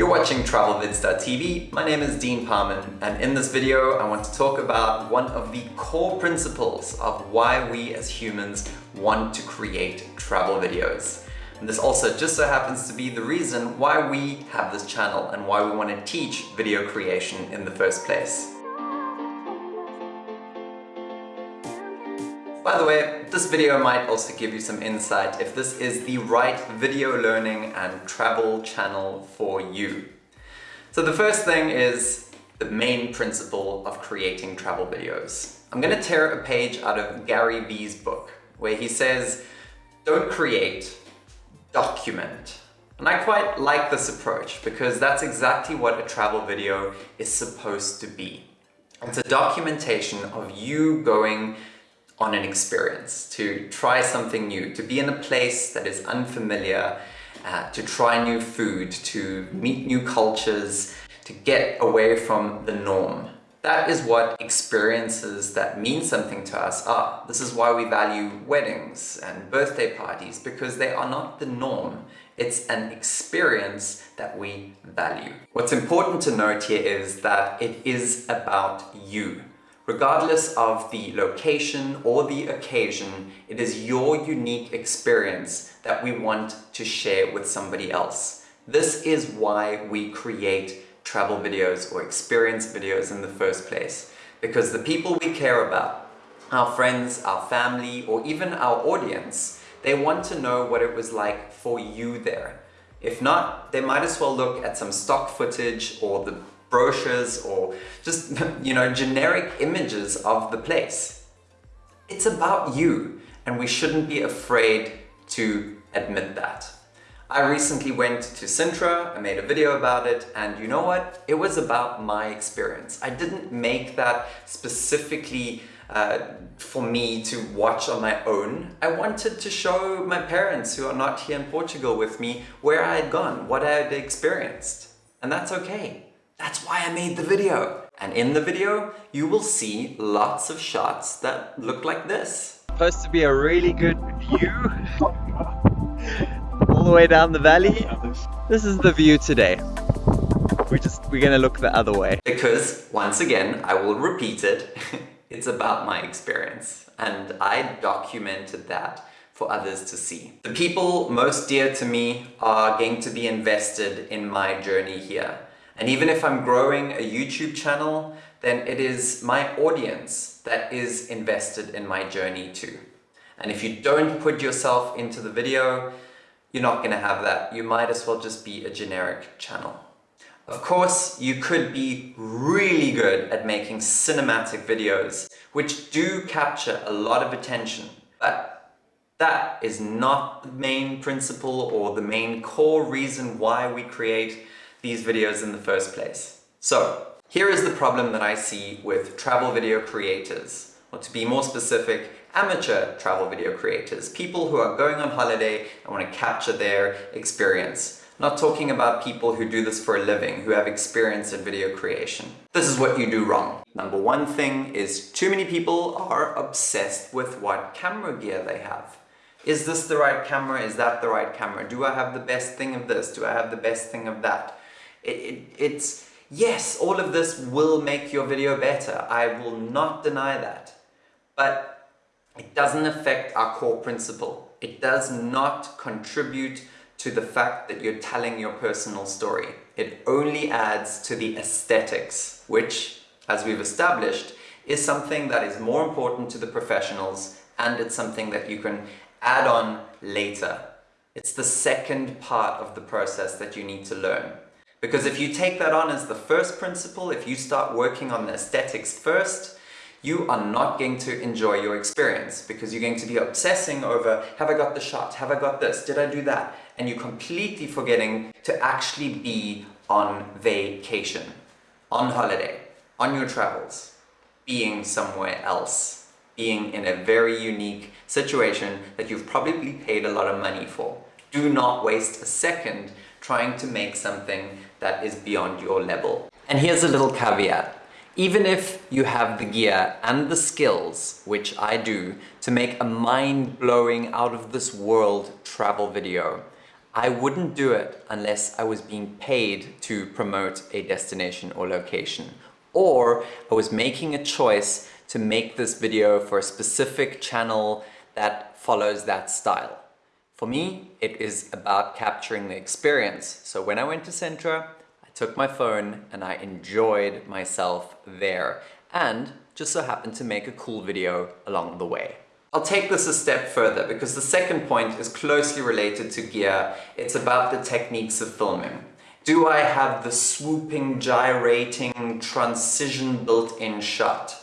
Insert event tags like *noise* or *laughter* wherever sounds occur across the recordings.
You're watching TravelVids.tv. My name is Dean Parman and in this video I want to talk about one of the core principles of why we as humans want to create travel videos. And this also just so happens to be the reason why we have this channel and why we want to teach video creation in the first place. By the way, this video might also give you some insight if this is the right video learning and travel channel for you. So the first thing is the main principle of creating travel videos. I'm going to tear a page out of Gary Vee's book where he says, don't create, document. And I quite like this approach because that's exactly what a travel video is supposed to be. It's a documentation of you going on an experience, to try something new, to be in a place that is unfamiliar, uh, to try new food, to meet new cultures, to get away from the norm. That is what experiences that mean something to us are. This is why we value weddings and birthday parties, because they are not the norm. It's an experience that we value. What's important to note here is that it is about you. Regardless of the location or the occasion, it is your unique experience that we want to share with somebody else. This is why we create travel videos or experience videos in the first place. Because the people we care about, our friends, our family, or even our audience, they want to know what it was like for you there. If not, they might as well look at some stock footage or the brochures or just, *laughs* you know, generic images of the place. It's about you and we shouldn't be afraid to admit that. I recently went to Sintra, I made a video about it, and you know what? It was about my experience. I didn't make that specifically uh, for me to watch on my own. I wanted to show my parents who are not here in Portugal with me where I had gone, what I had experienced. And that's okay. That's why I made the video. And in the video, you will see lots of shots that look like this. Supposed to be a really good view. All the way down the valley. This is the view today. We're just, we're gonna look the other way. Because, once again, I will repeat it, *laughs* it's about my experience. And I documented that for others to see. The people most dear to me are going to be invested in my journey here. And even if I'm growing a YouTube channel, then it is my audience that is invested in my journey too. And if you don't put yourself into the video, you're not going to have that. You might as well just be a generic channel. Of course, you could be really good at making cinematic videos, which do capture a lot of attention, but that is not the main principle or the main core reason why we create these videos in the first place. So here is the problem that I see with travel video creators, or to be more specific, amateur travel video creators, people who are going on holiday and want to capture their experience. not talking about people who do this for a living, who have experience in video creation. This is what you do wrong. Number one thing is too many people are obsessed with what camera gear they have. Is this the right camera? Is that the right camera? Do I have the best thing of this? Do I have the best thing of that? It, it, it's, yes, all of this will make your video better. I will not deny that. But it doesn't affect our core principle. It does not contribute to the fact that you're telling your personal story. It only adds to the aesthetics, which, as we've established, is something that is more important to the professionals and it's something that you can add on later. It's the second part of the process that you need to learn. Because if you take that on as the first principle, if you start working on the aesthetics first, you are not going to enjoy your experience because you're going to be obsessing over, have I got the shot? Have I got this? Did I do that? And you're completely forgetting to actually be on vacation, on holiday, on your travels, being somewhere else, being in a very unique situation that you've probably paid a lot of money for. Do not waste a second trying to make something that is beyond your level. And here's a little caveat. Even if you have the gear and the skills, which I do, to make a mind-blowing, out-of-this-world travel video, I wouldn't do it unless I was being paid to promote a destination or location. Or I was making a choice to make this video for a specific channel that follows that style. For me, it is about capturing the experience. So when I went to Sintra, I took my phone and I enjoyed myself there and just so happened to make a cool video along the way. I'll take this a step further because the second point is closely related to gear. It's about the techniques of filming. Do I have the swooping, gyrating, transition built-in shot?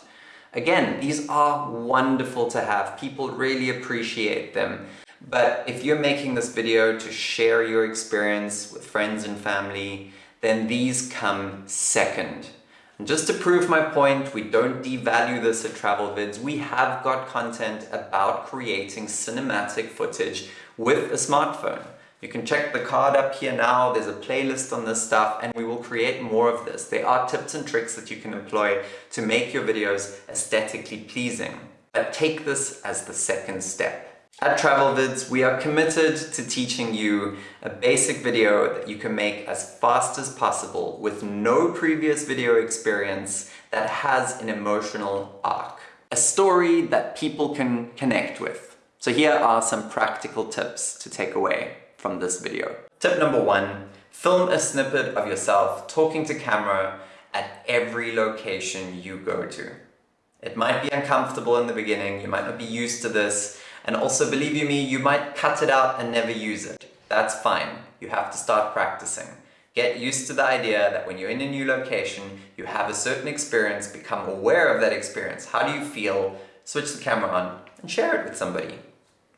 Again, these are wonderful to have. People really appreciate them. But if you're making this video to share your experience with friends and family, then these come second. And just to prove my point, we don't devalue this at Travel Vids. We have got content about creating cinematic footage with a smartphone. You can check the card up here now, there's a playlist on this stuff and we will create more of this. There are tips and tricks that you can employ to make your videos aesthetically pleasing. But take this as the second step. At TravelVids, we are committed to teaching you a basic video that you can make as fast as possible with no previous video experience that has an emotional arc. A story that people can connect with. So here are some practical tips to take away from this video. Tip number one, film a snippet of yourself talking to camera at every location you go to. It might be uncomfortable in the beginning, you might not be used to this, and also, believe you me, you might cut it out and never use it. That's fine. You have to start practicing. Get used to the idea that when you're in a new location, you have a certain experience, become aware of that experience. How do you feel? Switch the camera on and share it with somebody.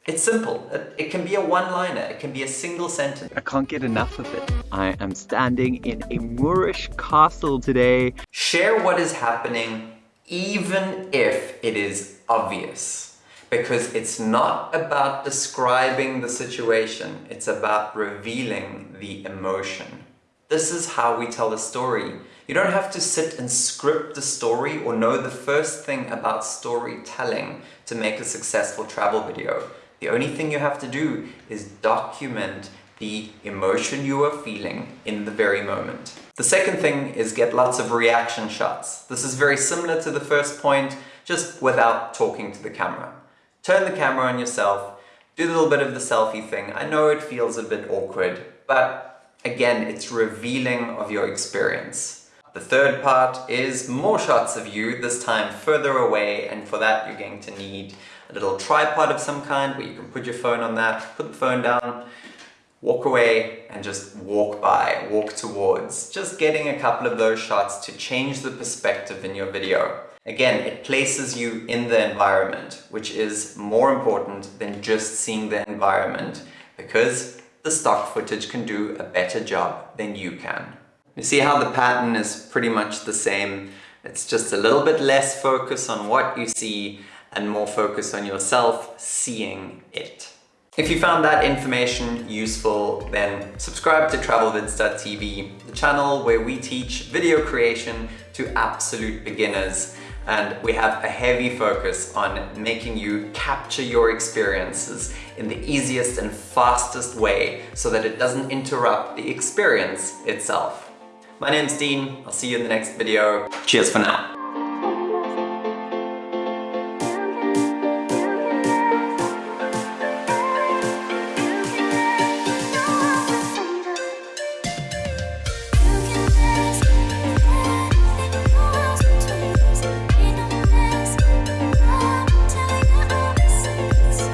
It's simple. It can be a one-liner. It can be a single sentence. I can't get enough of it. I am standing in a Moorish castle today. Share what is happening even if it is obvious because it's not about describing the situation, it's about revealing the emotion. This is how we tell a story. You don't have to sit and script the story or know the first thing about storytelling to make a successful travel video. The only thing you have to do is document the emotion you are feeling in the very moment. The second thing is get lots of reaction shots. This is very similar to the first point, just without talking to the camera. Turn the camera on yourself, do a little bit of the selfie thing. I know it feels a bit awkward, but again, it's revealing of your experience. The third part is more shots of you, this time further away, and for that you're going to need a little tripod of some kind where you can put your phone on that, put the phone down, walk away and just walk by, walk towards. Just getting a couple of those shots to change the perspective in your video. Again, it places you in the environment, which is more important than just seeing the environment because the stock footage can do a better job than you can. You see how the pattern is pretty much the same. It's just a little bit less focus on what you see and more focus on yourself seeing it. If you found that information useful, then subscribe to travelvids.tv, the channel where we teach video creation to absolute beginners and we have a heavy focus on making you capture your experiences in the easiest and fastest way so that it doesn't interrupt the experience itself. My name's Dean, I'll see you in the next video. Cheers for now.